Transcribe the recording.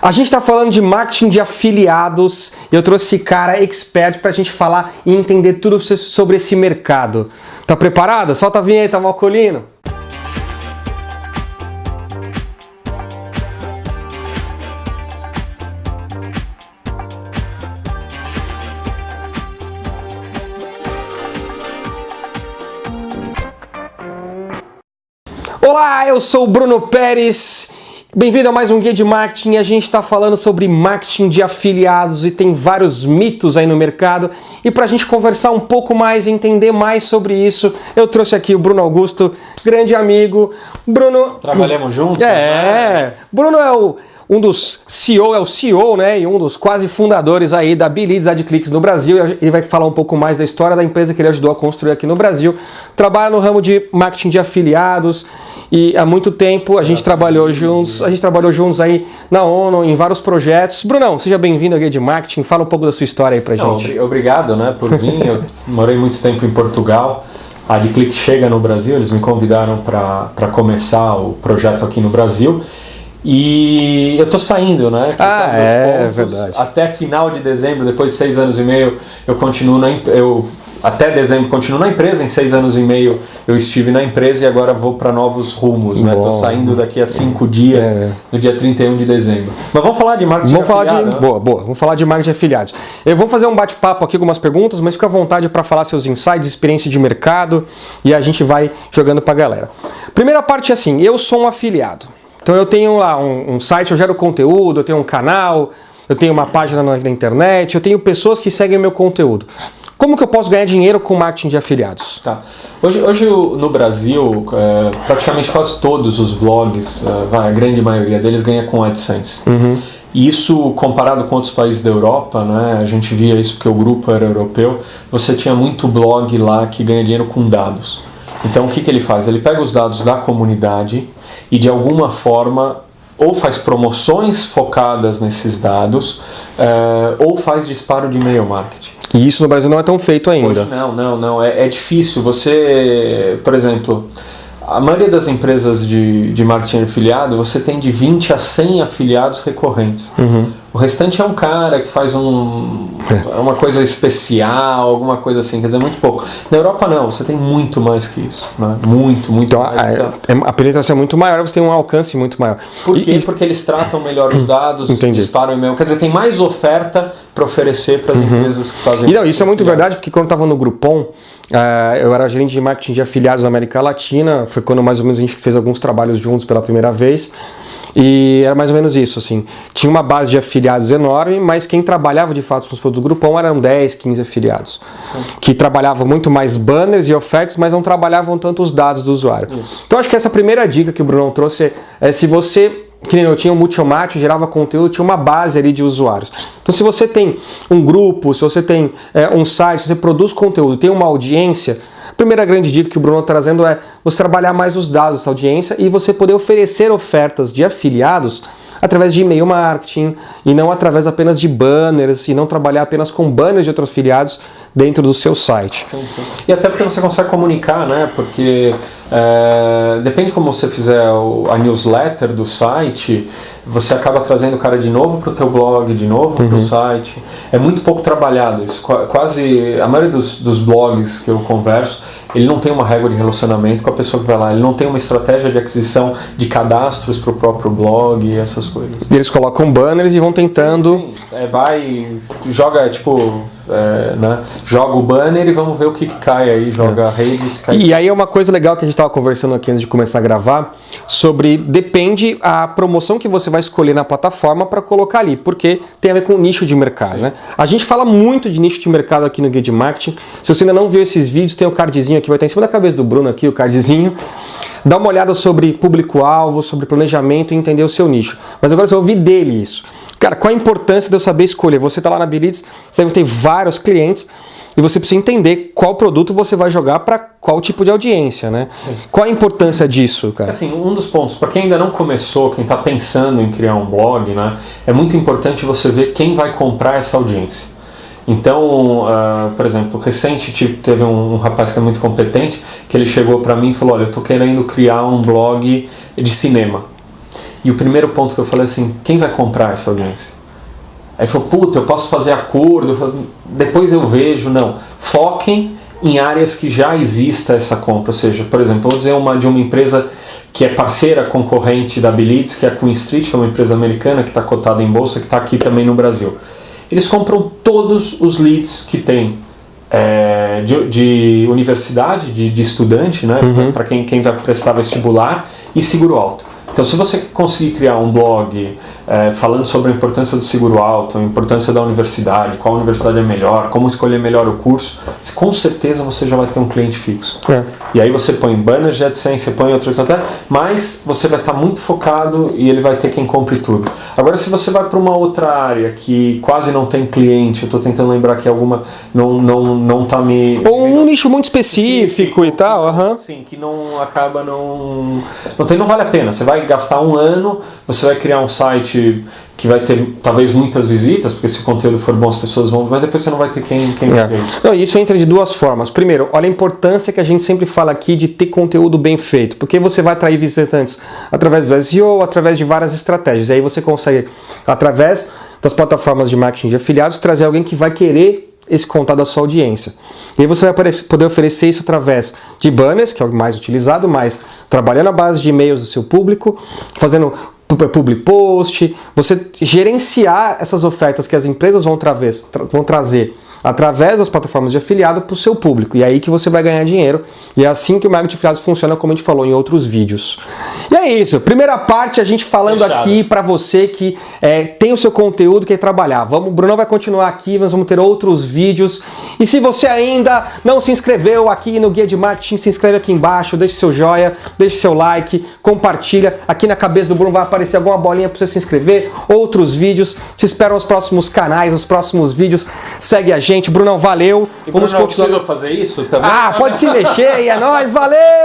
A gente está falando de marketing de afiliados e eu trouxe esse cara expert para a gente falar e entender tudo sobre esse mercado. Tá preparado? Solta a vinheta, Malcolino! Olá, eu sou o Bruno Pérez. Bem-vindo a mais um Guia de Marketing. A gente está falando sobre marketing de afiliados e tem vários mitos aí no mercado. E para a gente conversar um pouco mais e entender mais sobre isso, eu trouxe aqui o Bruno Augusto, grande amigo. Bruno. Trabalhamos juntos? É. Né? Bruno é o um dos CEO, é o CEO, né, e um dos quase fundadores aí da Bilids AdClicks no Brasil. Ele vai falar um pouco mais da história da empresa que ele ajudou a construir aqui no Brasil. Trabalha no ramo de marketing de afiliados e há muito tempo a gente trabalhou juntos, a gente trabalhou juntos aí na ONU, em vários projetos. Brunão, seja bem-vindo ao Guia de Marketing, fala um pouco da sua história aí pra Não, gente. Obrigado, né, por vir. Eu morei muito tempo em Portugal. A AdClick chega no Brasil, eles me convidaram para começar o projeto aqui no Brasil. E eu tô saindo, né? ah, é, pontos, verdade. Até final de dezembro, depois de seis anos e meio, eu continuo na, eu até dezembro continuo na empresa, em seis anos e meio eu estive na empresa e agora vou para novos rumos, né? Estou saindo daqui a cinco dias, é. no dia 31 de dezembro. Mas vamos falar de marketing vamos falar de, né? Boa, boa. Vamos falar de marketing de afiliados. Eu vou fazer um bate-papo aqui, algumas perguntas, mas fica à vontade para falar seus insights, experiência de mercado e a gente vai jogando para a galera. Primeira parte é assim, eu sou um afiliado. Então eu tenho lá um, um site, eu gero conteúdo, eu tenho um canal, eu tenho uma página na, na internet, eu tenho pessoas que seguem meu conteúdo. Como que eu posso ganhar dinheiro com marketing de afiliados? Tá. Hoje, hoje no Brasil, é, praticamente quase todos os blogs, é, a grande maioria deles ganha com AdSense. Uhum. Isso comparado com outros países da Europa, né, a gente via isso porque o grupo era europeu, você tinha muito blog lá que ganha dinheiro com dados. Então o que, que ele faz? Ele pega os dados da comunidade e de alguma forma ou faz promoções focadas nesses dados é, ou faz disparo de e-mail marketing. E isso no Brasil não é tão feito ainda. Hoje não, não, não. É, é difícil. Você, por exemplo, a maioria das empresas de, de marketing afiliado, você tem de 20 a 100 afiliados recorrentes. Uhum. O restante é um cara que faz um, é. uma coisa especial, alguma coisa assim, quer dizer, muito pouco. Na Europa não, você tem muito mais que isso. Né? Muito, muito então, mais. A, a, a penetração é muito maior, você tem um alcance muito maior. Por quê? E, Porque eles tratam melhor os dados, entendi. disparam e-mail. Quer dizer, tem mais oferta para oferecer para as uhum. empresas que fazem. E não, isso é muito verdade, porque quando eu estava no Groupon, uh, eu era gerente de marketing de afiliados na América Latina, foi quando mais ou menos a gente fez alguns trabalhos juntos pela primeira vez. E era mais ou menos isso, assim. Tinha uma base de afiliados enorme, mas quem trabalhava de fato com os produtos do Groupon eram 10, 15 afiliados. Que trabalhavam muito mais banners e ofertas, mas não trabalhavam tanto os dados do usuário. Isso. Então acho que essa primeira dica que o Bruno trouxe é se você que nem eu tinha um multimate, gerava conteúdo, tinha uma base ali de usuários. Então se você tem um grupo, se você tem é, um site, se você produz conteúdo, tem uma audiência, Primeira grande dica que o Bruno está trazendo é você trabalhar mais os dados dessa audiência e você poder oferecer ofertas de afiliados através de e-mail marketing e não através apenas de banners e não trabalhar apenas com banners de outros afiliados dentro do seu site. Sim, sim. E até porque você consegue comunicar, né? Porque é, depende como você fizer a newsletter do site, você acaba trazendo o cara de novo para o teu blog, de novo uhum. para o site. É muito pouco trabalhado isso. Quase a maioria dos, dos blogs que eu converso, ele não tem uma regra de relacionamento com a pessoa que vai lá. Ele não tem uma estratégia de aquisição de cadastros para o próprio blog e essas coisas. E eles colocam banners e vão tentando... Sim, sim. É, vai, joga tipo, é, né? joga o banner e vamos ver o que, que cai aí, joga é. redes. Cai. E aí é uma coisa legal que a gente estava conversando aqui antes de começar a gravar, sobre depende a promoção que você vai escolher na plataforma para colocar ali, porque tem a ver com o nicho de mercado. Né? A gente fala muito de nicho de mercado aqui no Guia de Marketing. Se você ainda não viu esses vídeos, tem o um cardzinho aqui, vai estar em cima da cabeça do Bruno aqui, o cardzinho. Dá uma olhada sobre público-alvo, sobre planejamento e entender o seu nicho. Mas agora você vai ouvir dele isso. Cara, qual a importância de eu saber escolher? Você está lá na Bilids, você deve ter vários clientes e você precisa entender qual produto você vai jogar para qual tipo de audiência, né? Sim. Qual a importância disso, cara? Assim, um dos pontos, para quem ainda não começou, quem está pensando em criar um blog, né, é muito importante você ver quem vai comprar essa audiência. Então, uh, por exemplo, recente teve um, um, rapaz que é muito competente, que ele chegou para mim e falou, olha, eu estou querendo criar um blog de cinema. E o primeiro ponto que eu falei assim, quem vai comprar essa audiência? Aí falou, puta, eu posso fazer acordo, falei, depois eu vejo. Não, foquem em áreas que já exista essa compra. Ou seja, por exemplo, vou dizer uma de uma empresa que é parceira concorrente da Bilids, que é a Queen Street, que é uma empresa americana que está cotada em bolsa, que está aqui também no Brasil. Eles compram todos os leads que tem é, de, de, universidade, de, de estudante, né, uhum. para quem, quem vai prestar vestibular, e seguro alto. Então, se você conseguir criar um blog é, falando sobre a importância do seguro alto, a importância da universidade, qual universidade é melhor, como escolher melhor o curso, com certeza você já vai ter um cliente fixo. É. E aí você põe banners de AdSense, você põe outras até, mas você vai estar muito focado e ele vai ter quem compre tudo. Agora, se você vai para uma outra área que quase não tem cliente, eu estou tentando lembrar que alguma não não não tá me ou um nicho muito específico, específico e tal, aham. Sim, que não acaba não não tem não vale a pena. Você vai gastar um ano, você vai criar um site que vai ter talvez muitas visitas, porque se o conteúdo for bom as pessoas vão, mas depois você não vai ter quem, quem é. isso. Não, isso entra de duas formas. Primeiro, olha a importância que a gente sempre fala aqui de ter conteúdo bem feito, porque você vai atrair visitantes através do SEO, através de várias estratégias. E aí você consegue, através das plataformas de marketing de afiliados, trazer alguém que vai querer esse contato da sua audiência. E aí você vai poder oferecer isso através de banners, que é o mais utilizado, mas trabalhando a base de e-mails do seu público, fazendo public post, você gerenciar essas ofertas que as empresas vão, tra vão trazer através das plataformas de afiliado para o seu público. E é aí que você vai ganhar dinheiro. E é assim que o marketing de afiliados funciona, como a gente falou em outros vídeos. E é isso. Primeira parte, a gente falando Fechado. aqui para você que é, tem o seu conteúdo, quer trabalhar. Vamos, o Brunão vai continuar aqui, nós vamos ter outros vídeos. E se você ainda não se inscreveu aqui no Guia de Marketing, se inscreve aqui embaixo, deixe seu joia, deixe seu like, compartilha. Aqui na cabeça do Bruno vai aparecer alguma bolinha para você se inscrever. Outros vídeos. Te espero nos próximos canais, nos próximos vídeos. Segue a gente. Brunão, valeu. E Vamos Bruno, continuar. fazer isso também? Ah, pode se mexer e é nóis, valeu!